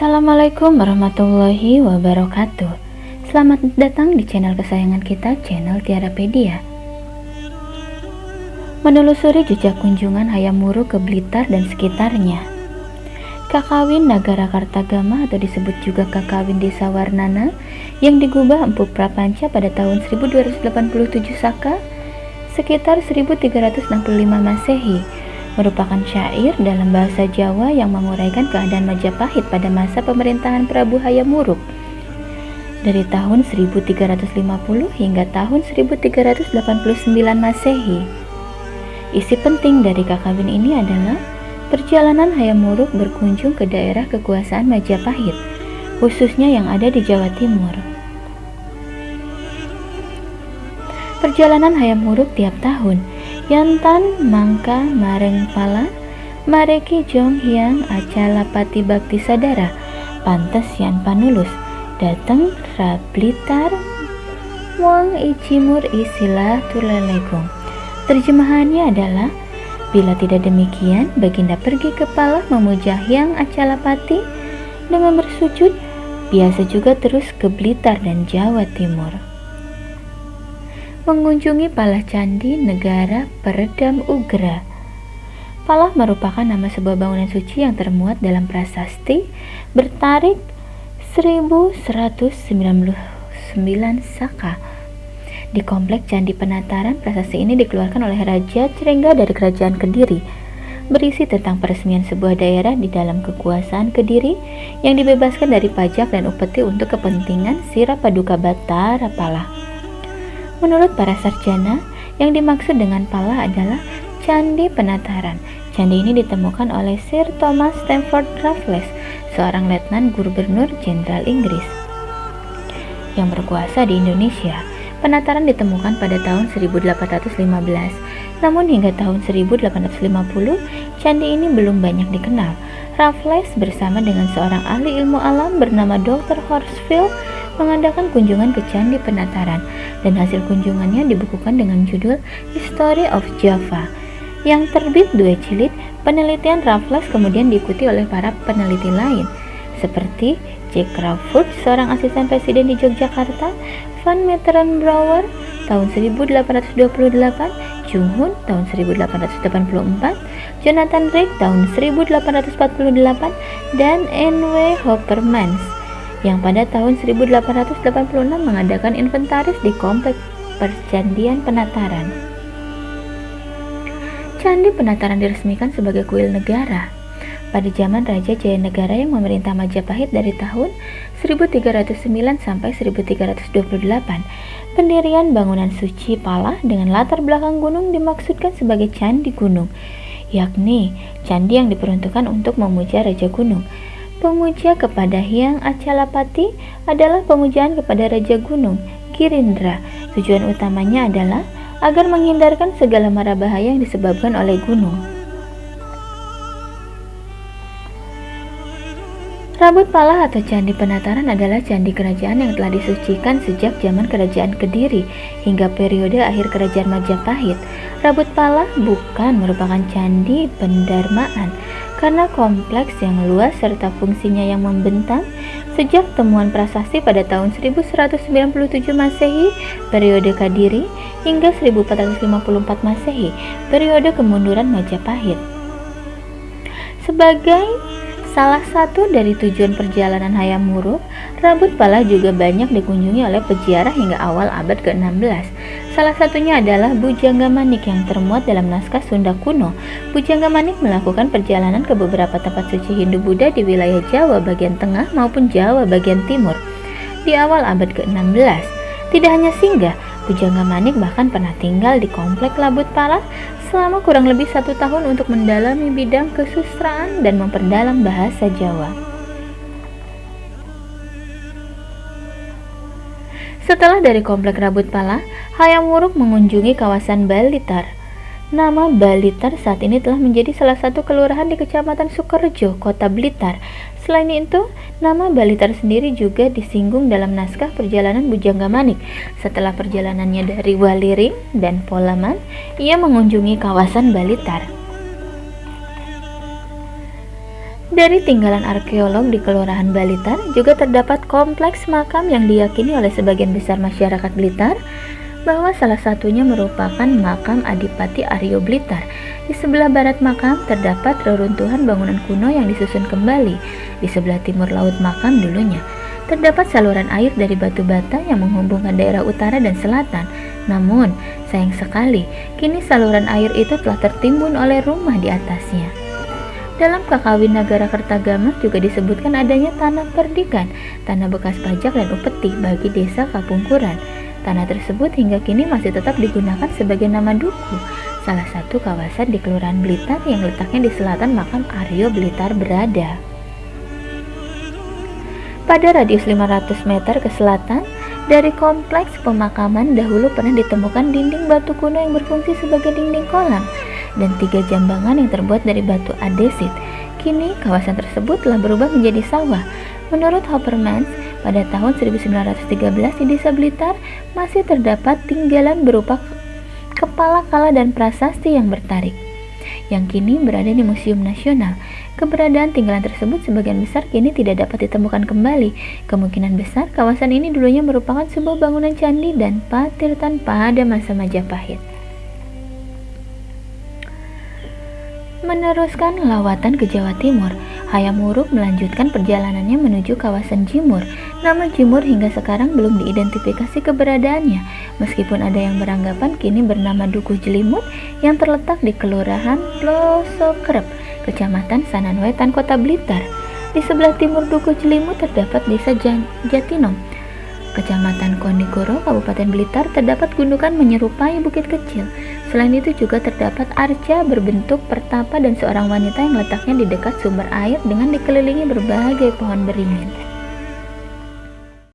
Assalamualaikum warahmatullahi wabarakatuh. Selamat datang di channel kesayangan kita, channel Tiarapedia Menelusuri jejak kunjungan Hayam Wuruk ke Blitar dan sekitarnya. Kakawin Nagara Kartagama atau disebut juga Kakawin Desa Warnana yang digubah Empu Prapanca pada tahun 1287 Saka sekitar 1365 Masehi merupakan syair dalam bahasa Jawa yang menguraikan keadaan Majapahit pada masa pemerintahan Prabu Hayam Wuruk dari tahun 1350 hingga tahun 1389 Masehi. Isi penting dari kakawin ini adalah Perjalanan Hayam Wuruk berkunjung ke daerah kekuasaan Majapahit, khususnya yang ada di Jawa Timur. Perjalanan Hayam Wuruk tiap tahun, Yantan Mangka Mareng Pala, Mareki Jong Hyang Acala Pati Bakti Sadara, Pantes Yan Panulus, Dateng Rablitar, Wang Icimur Isilah Tulelegung. Terjemahannya adalah Bila tidak demikian, Baginda pergi ke Palah memuja Hyang Acalapati dengan bersujud, biasa juga terus ke Blitar dan Jawa Timur. Mengunjungi Palah Candi, negara peredam Ugra. Palah merupakan nama sebuah bangunan suci yang termuat dalam prasasti bertarik 1199 Saka di komplek Candi Penataran, prasasti ini dikeluarkan oleh Raja Cirengga dari Kerajaan Kediri, berisi tentang peresmian sebuah daerah di dalam kekuasaan Kediri yang dibebaskan dari pajak dan upeti untuk kepentingan Sira Paduka Batara Pala. Menurut para sarjana, yang dimaksud dengan Pala adalah Candi Penataran. Candi ini ditemukan oleh Sir Thomas Stamford Raffles, seorang letnan gubernur jenderal Inggris yang berkuasa di Indonesia. Penataran ditemukan pada tahun 1815, namun hingga tahun 1850, candi ini belum banyak dikenal. Raffles bersama dengan seorang ahli ilmu alam bernama Dr. Horsfield mengadakan kunjungan ke Candi Penataran dan hasil kunjungannya dibukukan dengan judul History of Java yang terbit dua jilid. Penelitian Raffles kemudian diikuti oleh para peneliti lain seperti Jack Crawford, seorang asisten presiden di Yogyakarta, Van Meteren Brouwer tahun 1828, Jung Hun tahun 1884, Jonathan Drake tahun 1848, dan N.W. Hoppermans yang pada tahun 1886 mengadakan inventaris di kompleks Percandian Penataran. Candi Penataran diresmikan sebagai kuil negara pada zaman Raja Jayanegara yang memerintah Majapahit dari tahun 1309 sampai 1328. Pendirian bangunan suci Pala dengan latar belakang gunung dimaksudkan sebagai candi gunung, yakni candi yang diperuntukkan untuk memuja Raja Gunung. Pemuja kepada Hyang Acalapati adalah pemujaan kepada Raja Gunung, Girindra. Tujuan utamanya adalah agar menghindarkan segala mara bahaya yang disebabkan oleh gunung. Rambut Pala atau Candi Penataran adalah candi kerajaan yang telah disucikan sejak zaman kerajaan Kediri hingga periode akhir kerajaan Majapahit. Rambut Pala bukan merupakan candi pendarmaan karena kompleks yang luas serta fungsinya yang membentang sejak temuan prasasti pada tahun 1197 Masehi periode Kadiri hingga 1454 Masehi periode kemunduran Majapahit. Sebagai Salah satu dari tujuan perjalanan Hayam Wuruk, rambut pala juga banyak dikunjungi oleh peziarah hingga awal abad ke-16. Salah satunya adalah Bujangga Manik yang termuat dalam naskah Sunda kuno. Bujangga Manik melakukan perjalanan ke beberapa tempat suci Hindu-Buddha di wilayah Jawa bagian tengah maupun Jawa bagian timur di awal abad ke-16. Tidak hanya singgah, Bujangga Manik bahkan pernah tinggal di komplek Labut Pala selama kurang lebih satu tahun untuk mendalami bidang kesustraan dan memperdalam bahasa Jawa. Setelah dari komplek Rabut Pala, Hayam Wuruk mengunjungi kawasan Balitar. Nama Balitar saat ini telah menjadi salah satu kelurahan di Kecamatan Sukorejo, Kota Blitar. Selain itu, nama Balitar sendiri juga disinggung dalam naskah perjalanan Bujangga Manik. Setelah perjalanannya dari Waliring dan Polaman, ia mengunjungi kawasan Balitar. Dari tinggalan arkeolog di Kelurahan Blitar juga terdapat kompleks makam yang diyakini oleh sebagian besar masyarakat Blitar bahwa salah satunya merupakan makam Adipati Aryo Blitar. Di sebelah barat makam terdapat reruntuhan bangunan kuno yang disusun kembali. Di sebelah timur laut makam dulunya terdapat saluran air dari batu bata yang menghubungkan daerah utara dan selatan. Namun, sayang sekali, kini saluran air itu telah tertimbun oleh rumah di atasnya. Dalam Kakawin Negara Kertagama juga disebutkan adanya tanah perdikan, tanah bekas pajak dan upeti bagi desa Kapungkuran. Tanah tersebut hingga kini masih tetap digunakan sebagai nama duku, salah satu kawasan di Kelurahan Blitar yang letaknya di selatan makam Aryo Blitar berada. Pada radius 500 meter ke selatan, dari kompleks pemakaman dahulu pernah ditemukan dinding batu kuno yang berfungsi sebagai dinding kolam dan tiga jambangan yang terbuat dari batu adesit. Kini kawasan tersebut telah berubah menjadi sawah. Menurut Hoppermans, pada tahun 1913 di Desa Blitar masih terdapat tinggalan berupa kepala kala dan prasasti yang bertarik yang kini berada di Museum Nasional. Keberadaan tinggalan tersebut sebagian besar kini tidak dapat ditemukan kembali. Kemungkinan besar kawasan ini dulunya merupakan sebuah bangunan candi dan patirtan pada masa Majapahit. Meneruskan lawatan ke Jawa Timur, Hayam Wuruk melanjutkan perjalanannya menuju kawasan Jimur. Nama Jimur hingga sekarang belum diidentifikasi keberadaannya, meskipun ada yang beranggapan kini bernama Dukuh Jelimut yang terletak di Kelurahan Plosokrep, Kecamatan Sananwetan, Kota Blitar. Di sebelah timur Dukuh Jelimut terdapat Desa Jatinom, Kecamatan Konigoro, Kabupaten Blitar terdapat gundukan menyerupai bukit kecil. Selain itu juga terdapat arca berbentuk pertapa dan seorang wanita yang letaknya di dekat sumber air dengan dikelilingi berbagai pohon beringin.